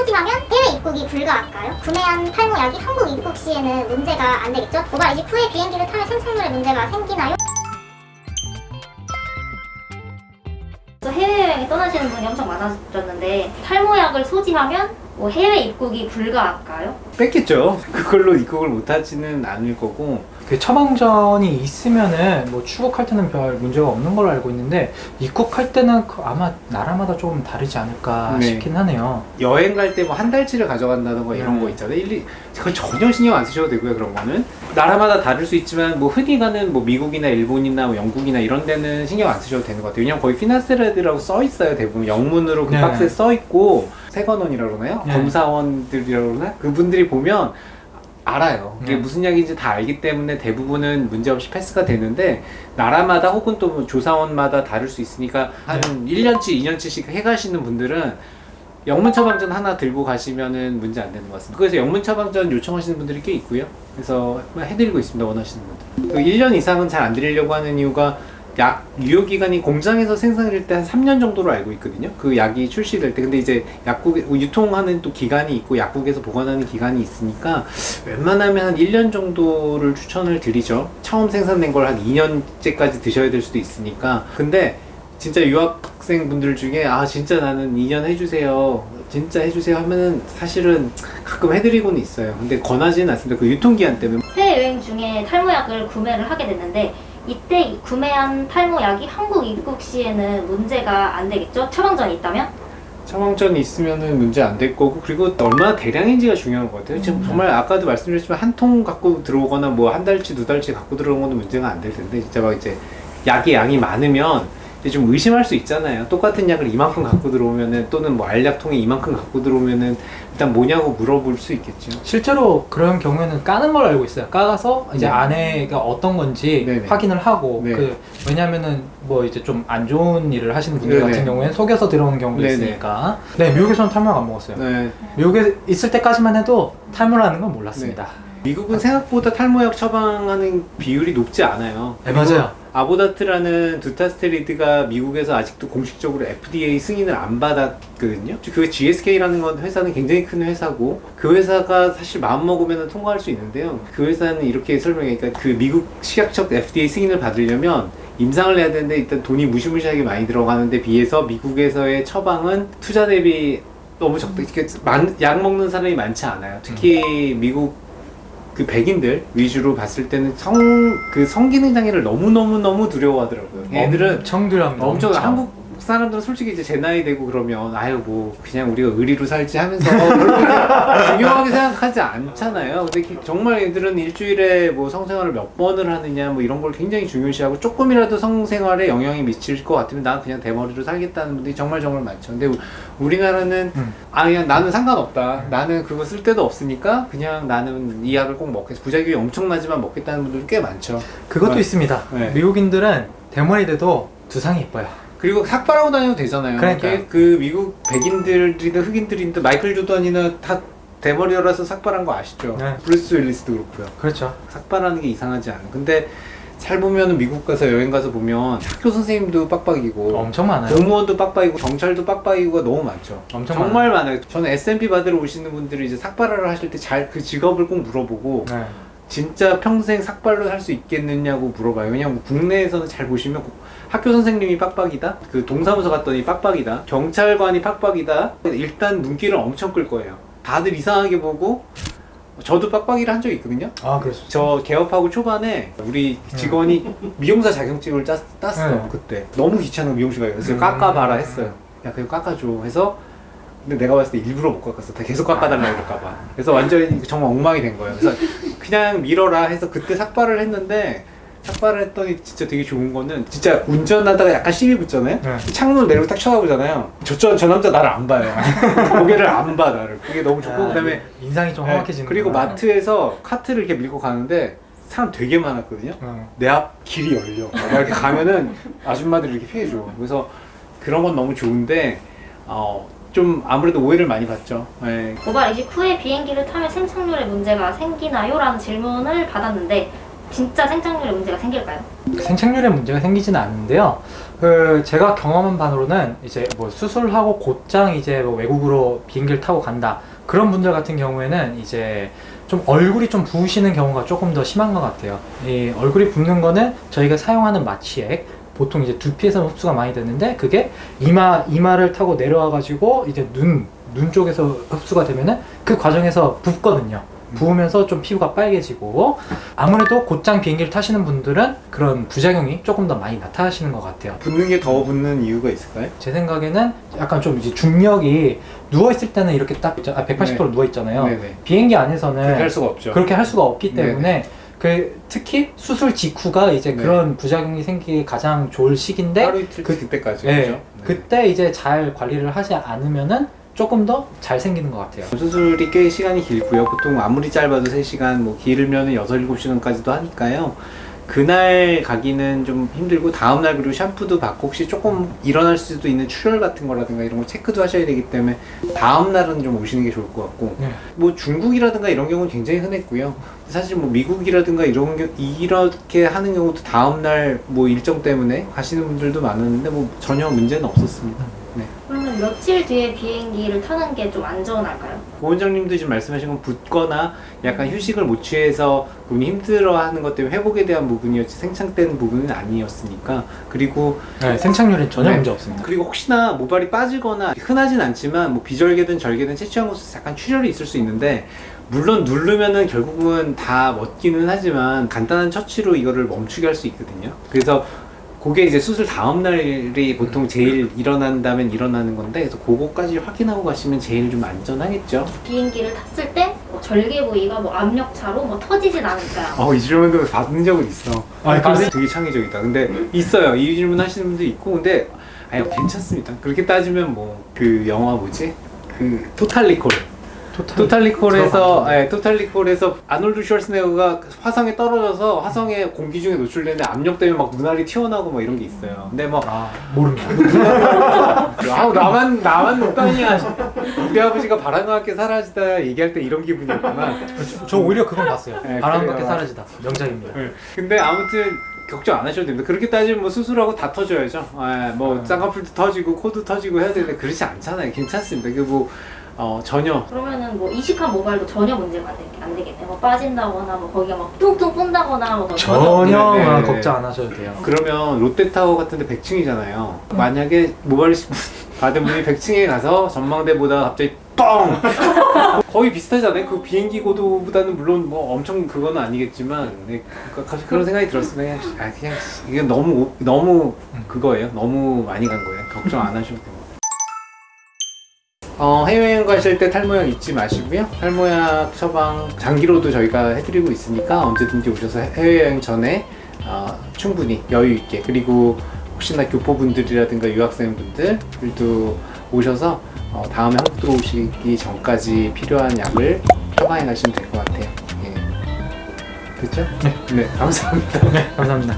소지하면 해외 입국이 불가할까요? 구매한 탈모약이 한국 입국 시에는 문제가 안 되겠죠? 이직 후에 비행기를 타면 생착률에 문제가 생기나요? 해외여행에 떠나시는 분이 엄청 많아졌는데 탈모약을 소지하면 뭐 해외 입국이 불가할까요? 뺐겠죠. 그걸로 입국을 못하지는 않을 거고 그 처방전이 있으면은 뭐 출국할 때는 별 문제가 없는 걸로 알고 있는데 입국할 때는 그 아마 나라마다 조금 다르지 않을까 네. 싶긴 하네요. 여행 갈 때 뭐 한 달치를 가져간다던가 이런 네. 거 있잖아요. 일리 그거 전혀 신경 안 쓰셔도 되고요. 그런 거는 나라마다 다를 수 있지만 뭐 흔히 가는 뭐 미국이나 일본이나 뭐 영국이나 이런 데는 신경 안 쓰셔도 되는 것 같아요. 왜냐면 거의 피나스레드라고 써 있어요. 대부분 영문으로 그 네. 박스에 써 있고 세관원이라고 그러나요? 네. 검사원들이라고 그러나? 그분들이 보면 알아요. 이게 네. 무슨 약인지 다 알기 때문에 대부분은 문제없이 패스가 되는데 나라마다 혹은 또뭐 조사원마다 다를 수 있으니까 한 1년치, 2년치씩 해가시는 분들은 영문 처방전 하나 들고 가시면은 문제 안 되는 것 같습니다. 그래서 영문 처방전 요청하시는 분들이 꽤 있고요. 그래서 해드리고 있습니다. 원하시는 분들. 그 1년 이상은 잘 안 드리려고 하는 이유가 약 유효 기간이 공장에서 생산할 때한 3년 정도로 알고 있거든요. 그 약이 출시될 때. 근데 이제 약국에 유통하는 또 기간이 있고 약국에서 보관하는 기간이 있으니까 웬만하면 한 1년 정도를 추천을 드리죠. 처음 생산된 걸 한 2년째까지 드셔야 될 수도 있으니까. 근데 진짜 유학생 분들 중에 아 진짜 나는 2년 해주세요 진짜 해주세요 하면은 사실은 가끔 해드리고는 있어요 근데 권하지는 않습니다 그 유통기한 때문에 해외여행 중에 탈모약을 구매를 하게 됐는데 이때 구매한 탈모약이 한국 입국 시에는 문제가 안 되겠죠? 처방전이 있다면? 처방전이 있으면 은 문제 안 될 거고 그리고 얼마나 대량인지가 중요한 것 같아요 지금 정말 아까도 말씀드렸지만 한 통 갖고 들어오거나 뭐 한 달치 두 달치 갖고 들어오는 거는 문제가 안 될 텐데 진짜 막 이제 약의 양이 많으면 좀 의심할 수 있잖아요 똑같은 약을 이만큼 갖고 들어오면은 또는 뭐 알약통에 이만큼 갖고 들어오면은 일단 뭐냐고 물어볼 수 있겠죠 실제로 그런 경우에는 까는 걸 알고 있어요. 까가서 이제 네. 안에가 어떤 건지 네네. 확인을 하고 네. 그 왜냐면은 뭐 이제 좀 안 좋은 일을 하시는 분들 네네. 같은 경우에는 속여서 들어오는 경우도 네네. 있으니까. 네, 미국에서는 탈모약 안 먹었어요. 네. 미국에 있을 때까지만 해도 탈모라는 건 몰랐습니다. 미국은 생각보다 탈모약 처방하는 비율이 높지 않아요. 네, 맞아요. 아보다트라는 두타스테리드가 미국에서 아직도 공식적으로 FDA 승인을 안 받았거든요. 그 GSK라는 건 회사는 굉장히 큰 회사고 그 회사가 사실 마음 먹으면 통과할 수 있는데요. 그 회사는 이렇게 설명해. 그러니까 그 미국 식약처 FDA 승인을 받으려면 임상을 해야 되는데 일단 돈이 무시무시하게 많이 들어가는데 비해서 미국에서의 처방은 투자 대비 너무 적다. 많- 약 먹는 사람이 많지 않아요. 특히 미국 그 백인들 위주로 봤을 때는 성 그 성기능 장애를 너무 너무 너무 두려워하더라고요. 얘들은 엄청 두렵니다. 엄청 한국 사람들은 솔직히 이제 제 나이 되고 그러면 아유 뭐 그냥 우리가 의리로 살지 하면서 그렇게 중요하게 생각하지 않잖아요. 근데 기- 정말 얘들은 일주일에 뭐 성생활을 몇 번을 하느냐 뭐 이런 걸 굉장히 중요시하고 조금이라도 성생활에 영향이 미칠 것 같으면 난 그냥 대머리로 살겠다는 분들이 정말 정말 많죠. 근데 우- 우리나라는 음. 아 그냥 나는 상관없다. 나는 그거 쓸 데도 없으니까 그냥 나는 이 약을 꼭 먹겠어. 부작용이 엄청나지만 먹겠다는 분들 꽤 많죠. 그것도 네. 있습니다. 네. 미국인들은 대머리 돼도 두상이 예뻐요. 그리고 삭발하고 다녀도 되잖아요. 그러니까요. 이게 그 미국 백인들이든 흑인들이든 마이클 조던이나 다 대머리라서 삭발한 거 아시죠? 네. 브루스 윌리스도 그렇고요. 그렇죠. 삭발하는 게 이상하지 않아요. 근데 잘 보면은 미국 가서 여행 가서 보면 학교 선생님도 빡빡이고 엄청 많아요. 공무원도 빡빡이고 경찰도 빡빡이고가 너무 많죠. 엄청 정말 많아요. 저는 SMP 받으러 오시는 분들이 이제 삭발을 하실 때 잘 그 직업을 꼭 물어보고 네. 진짜 평생 삭발로 살 수 있겠느냐고 물어봐요. 왜냐면 국내에서는 잘 보시면 학교 선생님이 빡빡이다, 그 동사무소 갔더니 빡빡이다, 경찰관이 빡빡이다. 일단 눈길을 엄청 끌 거예요. 다들 이상하게 보고 저도 빡빡이를 한 적이 있거든요. 아, 그렇죠. 저 개업하고 초반에 우리 직원이 미용사 자격증을 땄, 땄어 네. 그때 너무 귀찮은 미용실 가요 그래서 음. 깎아봐라 했어요 야 그냥 깎아줘 해서 근데 내가 봤을 때 일부러 못 깎았어 다 계속 깎아달라 이럴까봐 그래서 완전히 정말 엉망이 된 거예요 그래서 그냥 밀어라 해서 그때 삭발을 했는데 삭발을 했더니 진짜 되게 좋은 거는 진짜 운전하다가 약간 시비 붙잖아요 네. 창문을 내리고 딱 쳐다보잖아요 저, 저, 저 남자 나를 안 봐요 고개를 안 봐 나를 그게 너무 좋고 아, 그다음에 인상이 좀 네, 험악해지는 그리고 마트에서 카트를 이렇게 밀고 가는데 사람 되게 많았거든요. 내앞 길이 열려. 이렇게 가면은 아줌마들이 이렇게 피해줘. 그래서 그런 건 너무 좋은데 어, 좀 아무래도 오해를 많이 받죠. 네. 고발 이직 후에 비행기를 타면 생착률에 문제가 생기나요? 라는 질문을 받았는데 진짜 생착률에 문제가 생길까요? 생착률에 문제가 생기지는 않는데요. 그 제가 경험한 바로는 이제 뭐 수술하고 곧장 이제 뭐 외국으로 비행기를 타고 간다 그런 분들 같은 경우에는 이제 좀 얼굴이 좀 부으시는 경우가 조금 더 심한 것 같아요. 이 얼굴이 붓는 거는 저희가 사용하는 마취액 보통 이제 두피에서 흡수가 많이 되는데 그게 이마 이마를 타고 내려와 가지고 이제 눈 눈 쪽에서 흡수가 되면은 그 과정에서 붓거든요. 부으면서 좀 피부가 빨개지고 아무래도 곧장 비행기를 타시는 분들은 그런 부작용이 조금 더 많이 나타나시는 것 같아요. 붓는 게 더 붓는 이유가 있을까요? 제 생각에는 약간 좀 이제 중력이 누워 있을 때는 이렇게 딱 있죠. 아, 180도로 누워 있잖아요. 네네. 비행기 안에서는 그렇게 할 수가 없죠. 그렇게 할 수가 없기 때문에 그 특히 수술 직후가 이제 네. 그런 부작용이 생기기 가장 좋을 시기인데 하루 이틀 그- 그때까지 예, 그죠? 네. 그때 이제 잘 관리를 하지 않으면은 조금 더 잘 생기는 것 같아요. 수술이 꽤 시간이 길고요. 보통 아무리 짧아도 3시간, 뭐 길면은 6, 7시간까지도 하니까요. 그날 가기는 좀 힘들고 다음날 그리고 샴푸도 받고 혹시 조금 일어날 수도 있는 출혈 같은 거라든가 이런 거 체크도 하셔야 되기 때문에 다음날은 좀 오시는 게 좋을 것 같고 네. 뭐 중국이라든가 이런 경우는 굉장히 흔했고요. 사실 뭐 미국이라든가 이런 게 이렇게 하는 경우도 다음날 뭐 일정 때문에 가시는 분들도 많았는데 뭐 전혀 문제는 없었습니다. 네. 그러면 며칠 뒤에 비행기를 타는 게 좀 안전할까요? 고원장님도 지금 말씀하신 건 붓거나 약간 휴식을 못 취해서 그분이 힘들어하는 것 때문에 회복에 대한 부분이었지 생창된 부분은 아니었으니까 그리고 네, 생착률은 전혀 네. 문제 없습니다. 그리고 혹시나 모발이 빠지거나 흔하진 않지만 뭐 비절개든 절개든 채취한 곳에서 약간 출혈이 있을 수 있는데 물론 누르면은 결국은 다 먹기는 하지만 간단한 처치로 이거를 멈추게 할 수 있거든요. 그래서 그게 이제 수술 다음 날이 보통 제일 일어난다면 일어나는 건데 그래서 그거까지 확인하고 가시면 제일 좀 안전하겠죠. 비행기를 탔을 때 뭐 절개 부위가 뭐 압력차로 뭐 터지진 않을까요? 어, 이 질문도 받은 적은 있어. 아, 아, 그래요? 되게 창의적이다. 근데 있어요. 이 질문 하시는 분도 있고, 근데 아니 괜찮습니다. 그렇게 따지면 뭐 그 영화 뭐지? 그 토탈 리콜. 토탈, 토탈리콜에서. 예, 토탈리콜에서 아놀드 슈왈스네거가 화성에 떨어져서 화성에 공기 중에 노출되는데 압력 때문에 막 눈알이 튀어나오고 막 이런 게 있어요. 근데 뭐 아 모릅니다. 아우 나만 나만 농담이야. 우리 아버지가 바람과 함께 사라지다 얘기할 때 이런 기분이었구나. 저, 저 오히려 그건 봤어요. 네, 바람밖에 그래요. 사라지다. 명작입니다. 네. 근데 아무튼 걱정 안 하셔도 됩니다. 그렇게 따지면 뭐 수술하고 다 터져야죠. 예, 뭐 음. 쌍꺼풀도 터지고 코도 터지고 해야 되는데 그렇지 않잖아요. 괜찮습니다. 그뭐 어, 전혀 그러면은 뭐 이식한 모발도 전혀 문제가 안, 되, 안 되겠네요. 뭐 빠진다거나 뭐 거기가 막 뚱뚱 뿜다거나 뭐 전혀 네, 네, 네. 걱정 안 하셔도 돼요. 그러면 롯데타워 같은 데 100층이잖아요. 만약에 모바일 시- 받은 분이 100층에 가서 전망대 보다 갑자기 뻥! 거의 비슷하잖아요. 그 비행기 고도보다는 물론 뭐 엄청 그건 아니겠지만 네, 그- 그- 그런 생각이 들었어요. 그냥 아 그냥 이게 너무 오- 너무 그거예요. 너무 많이 간 거예요. 걱정 안 하셔도 됩니다. 어, 해외여행 가실 때 탈모약 잊지 마시고요. 탈모약 처방 장기로도 저희가 해드리고 있으니까 언제든지 오셔서 해외여행 전에 어, 충분히 여유 있게 그리고 혹시나 교포분들이라든가 유학생분들도 오셔서 어, 다음에 한국 들어오시기 전까지 필요한 약을 처방해 가시면 될 것 같아요. 예. 됐죠? 네. 네, 감사합니다. 감사합니다.